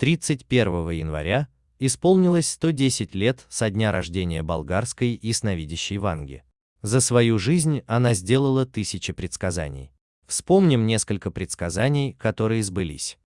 31 января исполнилось 110 лет со дня рождения болгарской ясновидящей Ванги. За свою жизнь она сделала тысячи предсказаний. Вспомним несколько предсказаний, которые сбылись.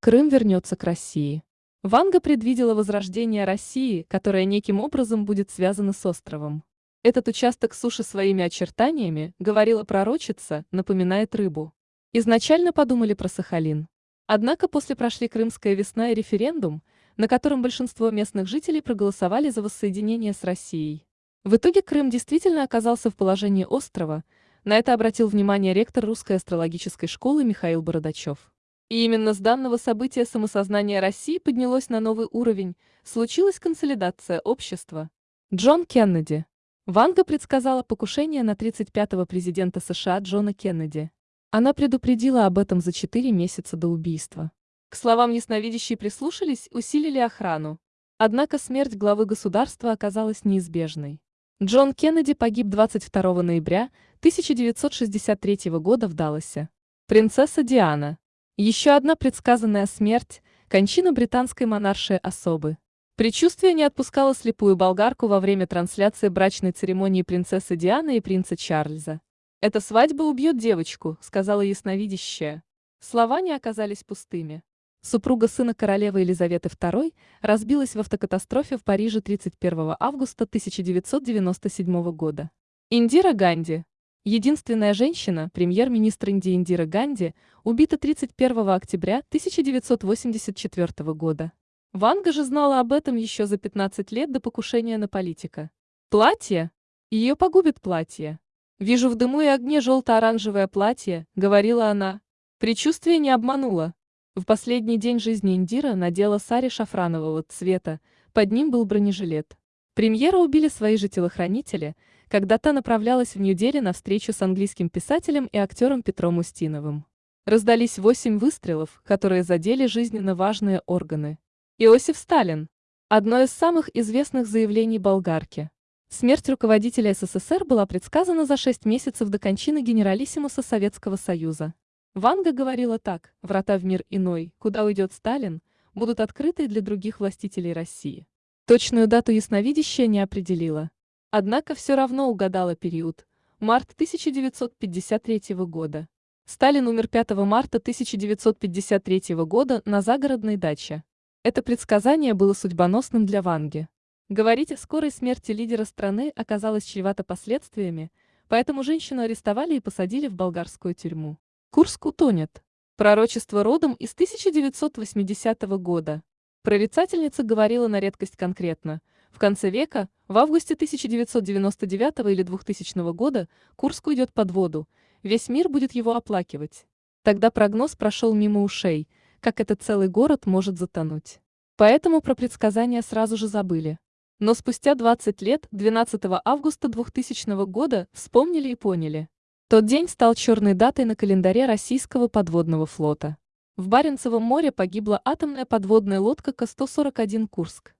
Крым вернется к России. Ванга предвидела возрождение России, которое неким образом будет связано с островом. Этот участок суши своими очертаниями, говорила пророчица, напоминает рыбу. Изначально подумали про Сахалин. Однако после прошли Крымская весна и референдум, на котором большинство местных жителей проголосовали за воссоединение с Россией. В итоге Крым действительно оказался в положении острова, на это обратил внимание ректор Русской астрологической школы Михаил Бородачев. И именно с данного события самосознание России поднялось на новый уровень, случилась консолидация общества. Джон Кеннеди. Ванга предсказала покушение на 35-го президента США Джона Кеннеди. Она предупредила об этом за 4 месяца до убийства. К словам ясновидящей прислушались, усилили охрану. Однако смерть главы государства оказалась неизбежной. Джон Кеннеди погиб 22 ноября 1963 года в Далласе. Принцесса Диана. Еще одна предсказанная смерть – кончина британской монаршей особы. Предчувствие не отпускало слепую болгарку во время трансляции брачной церемонии принцессы Дианы и принца Чарльза. «Эта свадьба убьет девочку», – сказала ясновидящая. Слова не оказались пустыми. Супруга сына королевы Елизаветы II разбилась в автокатастрофе в Париже 31 августа 1997 года. Индира Ганди. Единственная женщина, премьер-министр Индии Индира Ганди, убита 31 октября 1984 года. Ванга же знала об этом еще за 15 лет до покушения на политика. Платье? Ее погубит платье. «Вижу в дыму и огне желто-оранжевое платье», — говорила она. Причувствие не обмануло. В последний день жизни Индира надела сари шафранового цвета, под ним был бронежилет. Премьера убили свои же телохранители, когда та направлялась в Нью-Дели на встречу с английским писателем и актером Петром Устиновым. Раздались восемь выстрелов, которые задели жизненно важные органы. Иосиф Сталин. Одно из самых известных заявлений болгарки. Смерть руководителя СССР была предсказана за шесть месяцев до кончины генералиссимуса Советского Союза. Ванга говорила так, врата в мир иной, куда уйдет Сталин, будут открыты для других властителей России. Точную дату ясновидящая не определила. Однако все равно угадала период. Март 1953 года. Сталин умер 5 марта 1953 года на загородной даче. Это предсказание было судьбоносным для Ванги. Говорить о скорой смерти лидера страны оказалось чревато последствиями, поэтому женщину арестовали и посадили в болгарскую тюрьму. Курск утонет. Пророчество родом из 1980 года. Прорицательница говорила на редкость конкретно. В конце века, в августе 1999 или 2000 года, Курск уйдет под воду, весь мир будет его оплакивать. Тогда прогноз прошел мимо ушей, как этот целый город может затонуть. Поэтому про предсказания сразу же забыли. Но спустя 20 лет, 12 августа 2000 года, вспомнили и поняли. Тот день стал черной датой на календаре российского подводного флота. В Баренцевом море погибла атомная подводная лодка К-141 «Курск».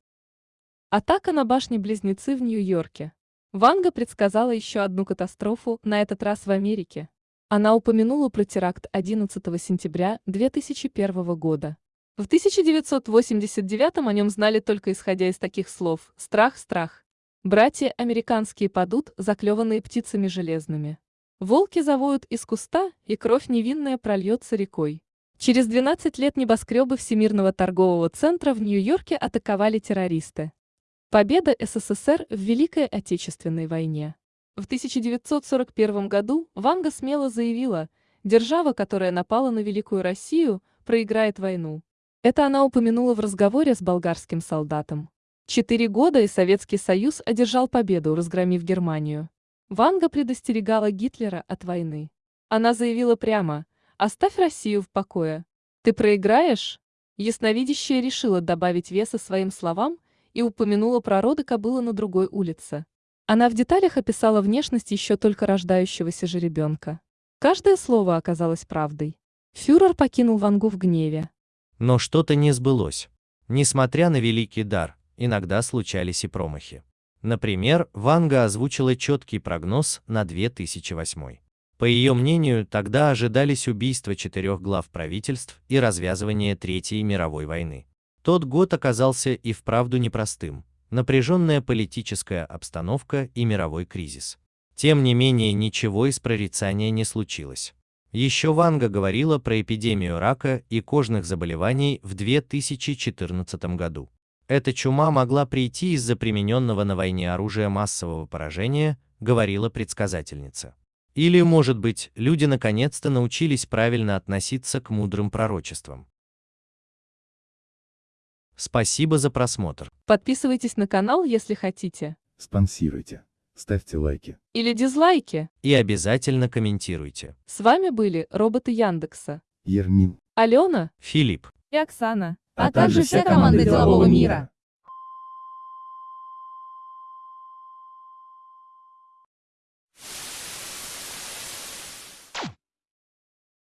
Атака на башни-близнецы в Нью-Йорке. Ванга предсказала еще одну катастрофу, на этот раз в Америке. Она упомянула про теракт 11 сентября 2001 года. В 1989 о нем знали только исходя из таких слов «страх, страх». Братья американские падут, заклеванные птицами железными. Волки завоют из куста, и кровь невинная прольется рекой. Через 12 лет небоскребы Всемирного торгового центра в Нью-Йорке атаковали террористы. Победа СССР в Великой Отечественной войне. В 1941 году Ванга смело заявила, держава, которая напала на Великую Россию, проиграет войну. Это она упомянула в разговоре с болгарским солдатом. Четыре года и Советский Союз одержал победу, разгромив Германию. Ванга предостерегала Гитлера от войны. Она заявила прямо «Оставь Россию в покое. Ты проиграешь?» Ясновидящая решила добавить веса своим словам и упомянула про роды кобылы на другой улице. Она в деталях описала внешность еще только рождающегося же ребенка. Каждое слово оказалось правдой. Фюрер покинул Вангу в гневе. Но что-то не сбылось. Несмотря на великий дар, иногда случались и промахи. Например, Ванга озвучила четкий прогноз на 2008. По ее мнению, тогда ожидались убийства четырех глав правительств и развязывание Третьей мировой войны. Тот год оказался и вправду непростым, напряженная политическая обстановка и мировой кризис. Тем не менее, ничего из прорицания не случилось. Еще Ванга говорила про эпидемию рака и кожных заболеваний в 2014 году. Эта чума могла прийти из-за примененного на войне оружия массового поражения, говорила предсказательница. Или, может быть, люди наконец-то научились правильно относиться к мудрым пророчествам. Спасибо за просмотр. Подписывайтесь на канал, если хотите. Спонсируйте. Ставьте лайки. Или дизлайки. И обязательно комментируйте. С вами были роботы Яндекса. Ермин. Алена Филипп. и Оксана. а также вся команда делового мира.